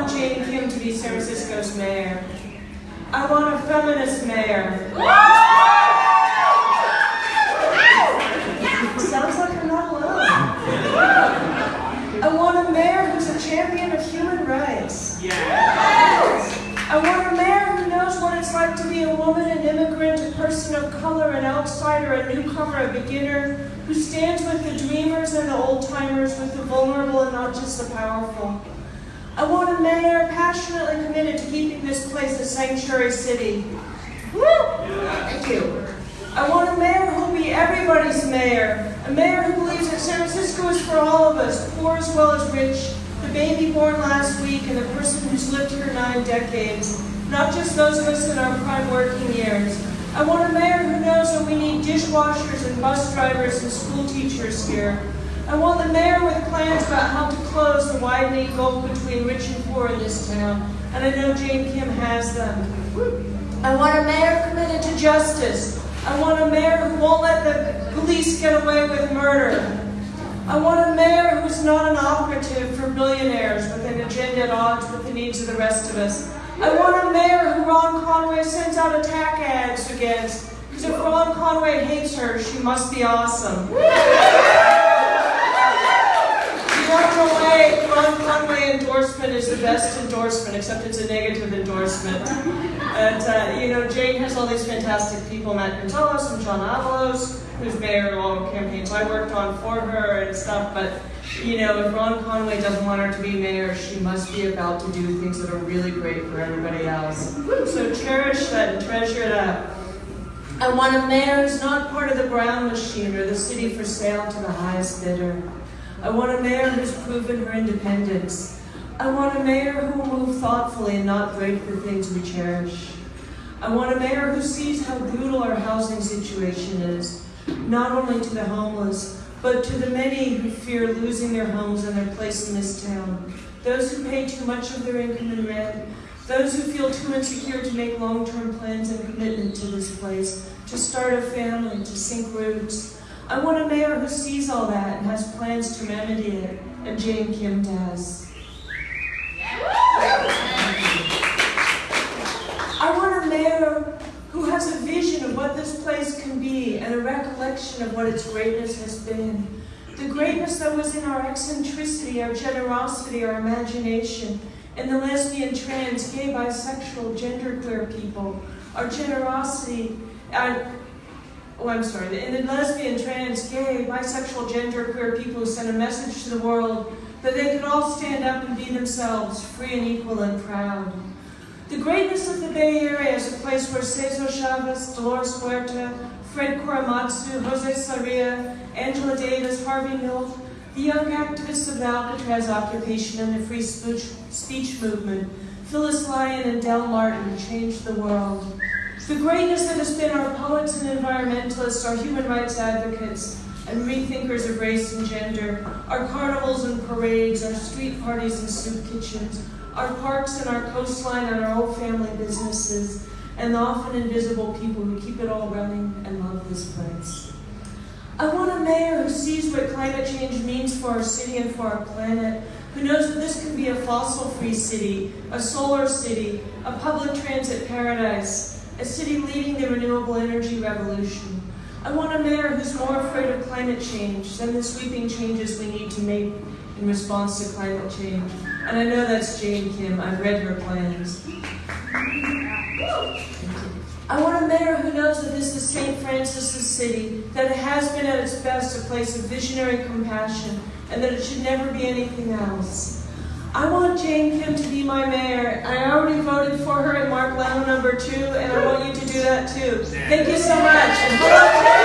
want Jane Kim to be San Francisco's mayor. I want a feminist mayor. Sounds like I'm not alone. I want a mayor who's a champion of human rights. I want a mayor who knows what it's like to be a woman, an immigrant, a person of color, an outsider, a newcomer, a beginner, who stands with the dreamers and the old timers, with the vulnerable and not just the powerful. I want a mayor passionately committed to keeping this place a sanctuary city. Woo! Thank you. I want a mayor who'll be everybody's mayor, a mayor who believes that San Francisco is for all of us, poor as well as rich, the baby born last week and the person who's lived here nine decades, not just those of us in our prime working years. I want a mayor who knows that we need dishwashers and bus drivers and school teachers here. I want the mayor with plans about how to the widening gulf between rich and poor in this town, and I know Jane Kim has them. I want a mayor committed to justice. I want a mayor who won't let the police get away with murder. I want a mayor who's not an operative for billionaires with an agenda at odds with the needs of the rest of us. I want a mayor who Ron Conway sends out attack ads against. Because if Ron Conway hates her, she must be awesome. Conway, Ron Conway endorsement is the best endorsement, except it's a negative endorsement. And, uh, you know, Jane has all these fantastic people, Matt Gonzalez and John Avalos, who's mayor of all campaigns I worked on for her and stuff, but, you know, if Ron Conway doesn't want her to be mayor, she must be about to do things that are really great for everybody else. So cherish that and treasure that. I want a mayor who's not part of the Brown machine or the city for sale to the highest bidder. I want a mayor who's proven her independence. I want a mayor who will move thoughtfully and not break the things we cherish. I want a mayor who sees how brutal our housing situation is, not only to the homeless, but to the many who fear losing their homes and their place in this town. Those who pay too much of their income in rent, those who feel too insecure to make long-term plans and commitment to this place, to start a family, to sink roots. I want a mayor who sees all that and has plans to remedy it, and Jane Kim does. I want a mayor who has a vision of what this place can be and a recollection of what its greatness has been. The greatness that was in our eccentricity, our generosity, our imagination, and the lesbian, trans, gay, bisexual, genderqueer people, our generosity, our, oh, I'm sorry, in the lesbian, trans, gay, bisexual, genderqueer people who sent a message to the world that they could all stand up and be themselves, free and equal and proud. The greatness of the Bay Area is a place where Cesar Chavez, Dolores Huerta, Fred Korematsu, Jose Sarria, Angela Davis, Harvey Milk, the young activists of the Alcatraz occupation and the free speech, speech movement, Phyllis Lyon and Del Martin changed the world. The greatness that has been our poets and environmentalists, our human rights advocates, and rethinkers of race and gender, our carnivals and parades, our street parties and soup kitchens, our parks and our coastline and our old family businesses, and the often invisible people who keep it all running and love this place. I want a mayor who sees what climate change means for our city and for our planet, who knows that this can be a fossil-free city, a solar city, a public transit paradise, a city leading the renewable energy revolution. I want a mayor who's more afraid of climate change than the sweeping changes we need to make in response to climate change. And I know that's Jane Kim. I've read her plans. I want a mayor who knows that this is St. Francis's city, that it has been at its best a place of visionary compassion, and that it should never be anything else. I want Jane Kim to be my mayor. I already voted for her in Mark Leno number two, and I want you to do that too. Thank you so much.